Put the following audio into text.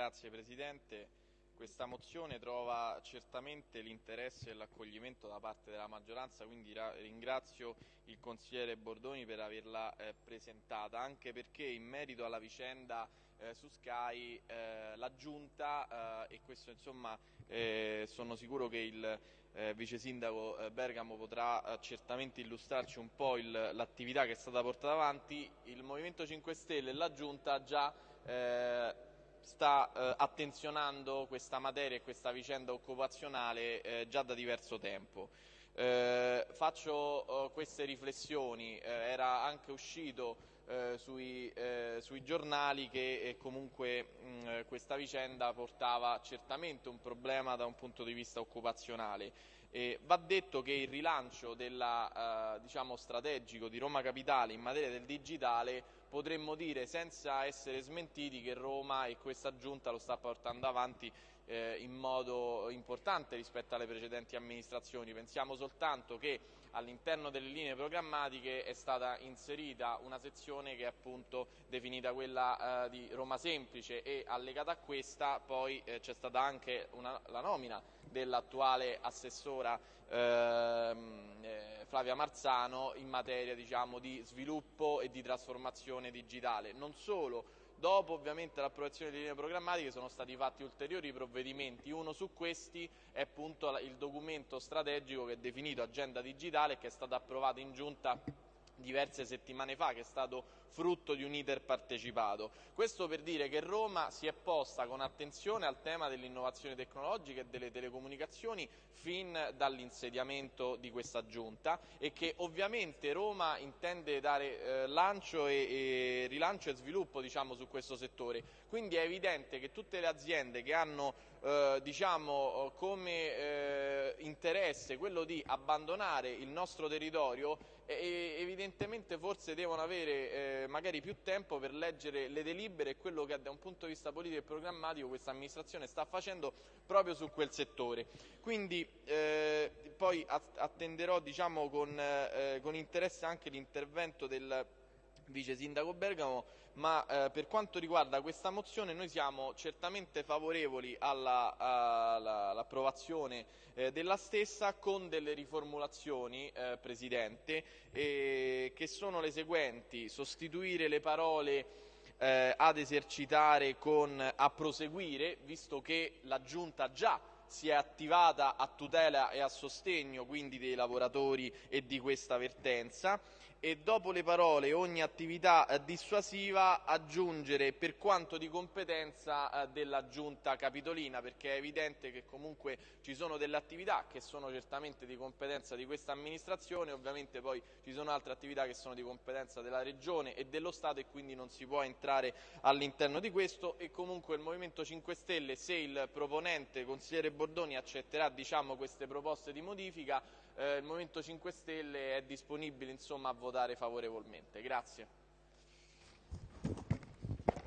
Grazie Presidente. Questa mozione trova certamente l'interesse e l'accoglimento da parte della maggioranza, quindi ringrazio il consigliere Bordoni per averla eh, presentata, anche perché in merito alla vicenda eh, su Sky eh, la Giunta, eh, e questo insomma eh, sono sicuro che il eh, Vice Sindaco Bergamo potrà certamente illustrarci un po' l'attività che è stata portata avanti, il Movimento 5 Stelle e la Giunta già sta eh, attenzionando questa materia e questa vicenda occupazionale eh, già da diverso tempo. Eh, faccio eh, queste riflessioni, eh, era anche uscito eh, sui, sui, giornali che comunque mh, questa vicenda portava certamente un problema da un punto di vista occupazionale. Va detto che il rilancio della, diciamo, strategico di Roma Capitale in materia del digitale potremmo dire senza essere smentiti che Roma e questa giunta lo sta portando avanti eh, in modo importante rispetto alle precedenti amministrazioni. Pensiamo soltanto che all'interno delle linee programmatiche è stata inserita una sezione che è appunto definita quella eh, di Roma Semplice e allegata a questa poi eh, c'è stata anche una, la nomina dell'attuale assessora ehm, eh, Flavia Marzano in materia diciamo, di sviluppo e di trasformazione digitale. Non solo, Dopo ovviamente l'approvazione delle linee programmatiche sono stati fatti ulteriori provvedimenti, uno su questi è appunto il documento strategico che è definito Agenda Digitale che è stato approvato in Giunta diverse settimane fa, che è stato frutto di un iter partecipato. Questo per dire che Roma si è posta con attenzione al tema dell'innovazione tecnologica e delle telecomunicazioni fin dall'insediamento di questa giunta e che ovviamente Roma intende dare eh, lancio e, e, rilancio e sviluppo diciamo, su questo settore. Quindi è evidente che tutte le aziende che hanno eh, diciamo, come eh, interesse quello di abbandonare il nostro territorio evidentemente forse devono avere eh, magari più tempo per leggere le delibere e quello che da un punto di vista politico e programmatico questa amministrazione sta facendo proprio su quel settore. Quindi eh, poi attenderò diciamo, con, eh, con interesse anche l'intervento del vice sindaco Bergamo, ma eh, per quanto riguarda questa mozione noi siamo certamente favorevoli all'approvazione all eh, della stessa con delle riformulazioni, eh, Presidente, che sono le seguenti, sostituire le parole eh, ad esercitare con a proseguire, visto che la Giunta già si è attivata a tutela e a sostegno quindi dei lavoratori e di questa vertenza e dopo le parole ogni attività eh, dissuasiva aggiungere per quanto di competenza eh, della giunta capitolina perché è evidente che comunque ci sono delle attività che sono certamente di competenza di questa amministrazione ovviamente poi ci sono altre attività che sono di competenza della regione e dello Stato e quindi non si può entrare all'interno di questo. E comunque il Movimento 5 Stelle se il proponente consigliere Bordoni accetterà diciamo, queste proposte di modifica eh, il Movimento 5 Stelle è disponibile insomma, a votare favorevolmente. Grazie.